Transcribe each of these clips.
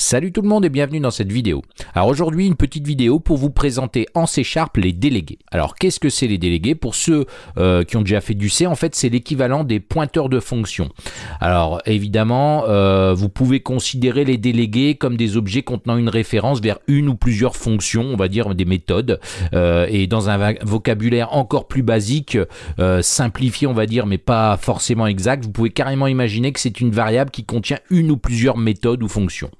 Salut tout le monde et bienvenue dans cette vidéo. Alors aujourd'hui une petite vidéo pour vous présenter en C Sharp les délégués. Alors qu'est-ce que c'est les délégués? Pour ceux euh, qui ont déjà fait du C, en fait c'est l'équivalent des pointeurs de fonction. Alors évidemment euh, vous pouvez considérer les délégués comme des objets contenant une référence vers une ou plusieurs fonctions, on va dire des méthodes. Euh, et dans un vocabulaire encore plus basique, simplifié on va dire mais pas forcément exact, vous pouvez carrément imaginer que c'est une variable qui contient une ou plusieurs méthodes ou fonctions.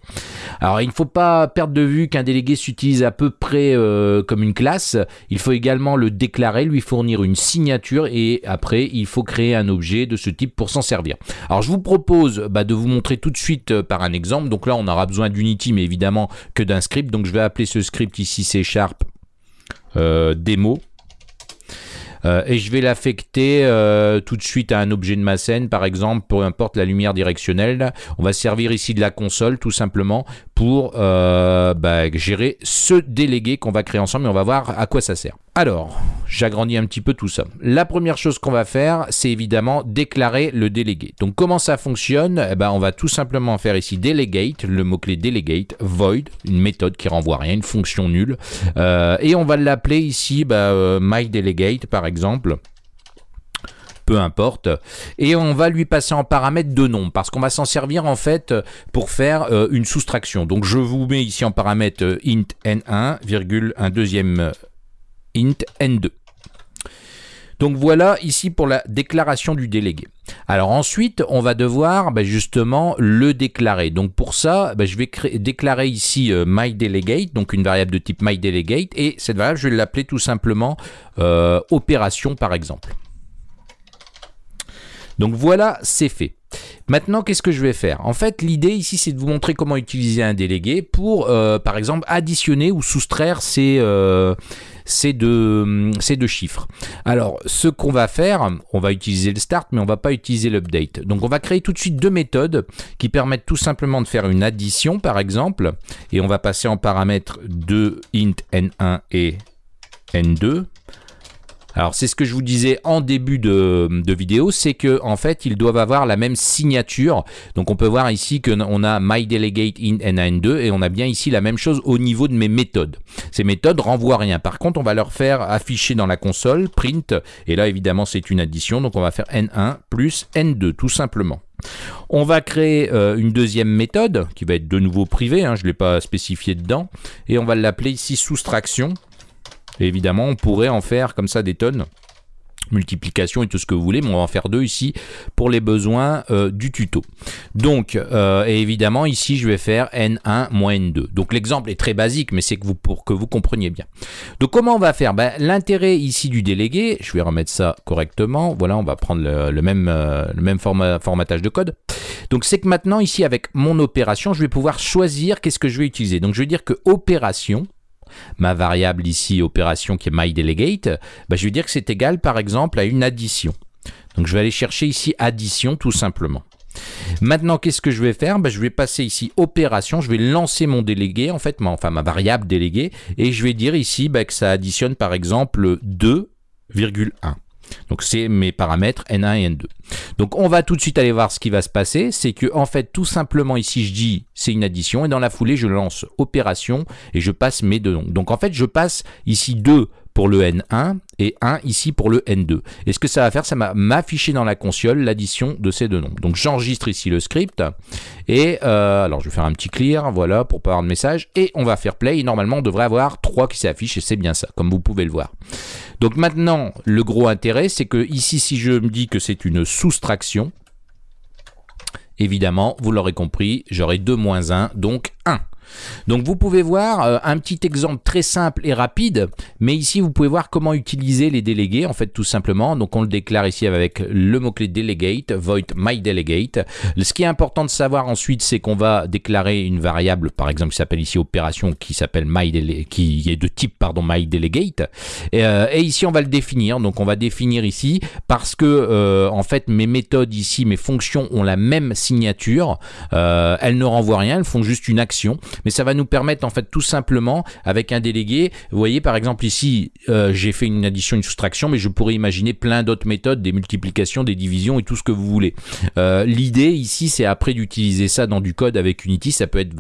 Alors il ne faut pas perdre de vue qu'un délégué s'utilise à peu près euh, comme une classe. Il faut également le déclarer, lui fournir une signature et après il faut créer un objet de ce type pour s'en servir. Alors je vous propose bah, de vous montrer tout de suite euh, par un exemple. Donc là on aura besoin d'Unity mais évidemment que d'un script. Donc je vais appeler ce script ici C Sharp euh, démo. Euh, et je vais l'affecter euh, tout de suite à un objet de ma scène, par exemple, peu importe la lumière directionnelle. On va servir ici de la console, tout simplement, pour euh, bah, gérer ce délégué qu'on va créer ensemble et on va voir à quoi ça sert. Alors, j'agrandis un petit peu tout ça. La première chose qu'on va faire, c'est évidemment déclarer le délégué. Donc comment ça fonctionne? Eh ben, On va tout simplement faire ici delegate, le mot-clé delegate, void, une méthode qui renvoie rien, une fonction nulle. Euh, et on va l'appeler ici bah, euh, myDelegate par exemple peu importe. Et on va lui passer en paramètre de nom, parce qu'on va s'en servir en fait pour faire euh, une soustraction. Donc je vous mets ici en paramètre int n1, virgule, un deuxième int n2. Donc voilà ici pour la déclaration du délégué. Alors ensuite, on va devoir bah, justement le déclarer. Donc pour ça, bah, je vais déclarer ici euh, myDelegate, donc une variable de type myDelegate, et cette variable, je vais l'appeler tout simplement euh, opération par exemple. Donc voilà, c'est fait. Maintenant, qu'est-ce que je vais faire? En fait, l'idée ici, c'est de vous montrer comment utiliser un délégué pour, euh, par exemple, additionner ou soustraire ces, euh, deux, ces deux chiffres. Alors, ce qu'on va faire, on va utiliser le start, mais on va pas utiliser l'update. Donc, on va créer tout de suite deux méthodes qui permettent tout simplement de faire une addition, par exemple, et on va passer en paramètres de int n1 et n2. Alors c'est ce que je vous disais en début de, vidéo, c'est que en fait ils doivent avoir la même signature. Donc on peut voir ici qu'on a myDelegate in n2 et on a bien ici la même chose au niveau de mes méthodes. Ces méthodes renvoient rien. Par contre on va leur faire afficher dans la console print et là évidemment c'est une addition donc on va faire n1 plus n2 tout simplement. On va créer euh, une deuxième méthode qui va être de nouveau privée, hein, je ne l'ai pas spécifié dedans, et on va l'appeler ici soustraction évidemment, on pourrait en faire comme ça des tonnes multiplication et tout ce que vous voulez, mais on va en faire deux ici pour les besoins euh, du tuto. Donc, euh, évidemment, ici, je vais faire n1 moins n2. Donc, l'exemple est très basique, mais c'est que pour que vous compreniez bien. Donc, comment on va faire? Ben, L'intérêt ici du délégué, je vais remettre ça correctement. Voilà, on va prendre le, même, euh, formatage de code. Donc, c'est que maintenant, ici, avec mon opération, je vais pouvoir choisir qu'est-ce que je vais utiliser. Donc, je vais dire que opération, ma variable ici, opération qui est myDelegate, bah, je vais dire que c'est égal par exemple à une addition. Donc je vais aller chercher ici addition tout simplement. Maintenant, qu'est-ce que je vais faire? Bah, Je vais passer ici opération, je vais lancer mon délégué, en fait, ma, enfin ma variable déléguée, et je vais dire ici bah, que ça additionne par exemple 2,1. Donc c'est mes paramètres N1 et N2. Donc on va tout de suite aller voir ce qui va se passer. C'est que en fait tout simplement ici je dis c'est une addition et dans la foulée je lance opération et je passe mes deux noms. Donc en fait je passe ici 2 pour le N1 et 1 ici pour le N2. Et ce que ça va faire, ça va m'afficher dans la console l'addition de ces deux nombres. Donc j'enregistre ici le script et euh, alors je vais faire un petit clear, voilà, pour pas avoir de message et on va faire play et normalement on devrait avoir 3 qui s'affichent et c'est bien ça, comme vous pouvez le voir. Donc maintenant, le gros intérêt, c'est que ici, si je me dis que c'est une soustraction, évidemment, vous l'aurez compris, j'aurai 2 moins 1, donc 1. Donc vous pouvez voir euh, un petit exemple très simple et rapide, mais ici vous pouvez voir comment utiliser les délégués, en fait tout simplement. Donc on le déclare ici avec le mot-clé delegate, void myDelegate. Ce qui est important de savoir ensuite, c'est qu'on va déclarer une variable, par exemple qui s'appelle ici opération, qui s'appelle qui est de type pardon myDelegate. Et, euh, et, ici on va le définir, donc on va définir ici parce que euh, en fait mes méthodes ici, mes fonctions ont la même signature, elles ne renvoient rien, elles font juste une action mais ça va nous permettre en fait tout simplement avec un délégué, vous voyez par exemple ici euh, j'ai fait une addition, une soustraction, mais je pourrais imaginer plein d'autres méthodes, des multiplications, des divisions et tout ce que vous voulez. Euh, l'idée ici c'est après d'utiliser ça dans du code avec Unity, ça peut être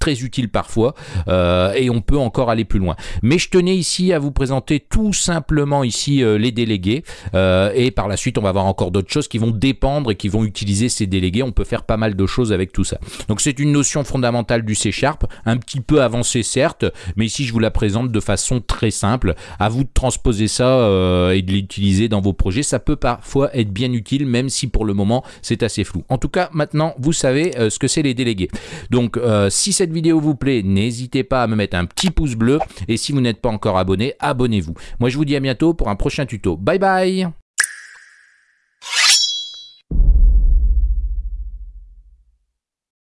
très utile parfois euh, et on peut encore aller plus loin. Mais je tenais ici à vous présenter tout simplement ici euh, les délégués euh, et par la suite on va voir encore d'autres choses qui vont dépendre et qui vont utiliser ces délégués. On peut faire pas mal de choses avec tout ça. Donc c'est une notion fondamentale du C Sharp, un petit peu avancée certes, mais ici je vous la présente de façon très simple. À vous de transposer ça et de l'utiliser dans vos projets. Ça peut parfois être bien utile même si pour le moment c'est assez flou. En tout cas maintenant vous savez ce que c'est les délégués. Donc si vidéo vous plaît, n'hésitez pas à me mettre un petit pouce bleu. Et si vous n'êtes pas encore abonné, abonnez-vous. Moi, je vous dis à bientôt pour un prochain tuto. Bye bye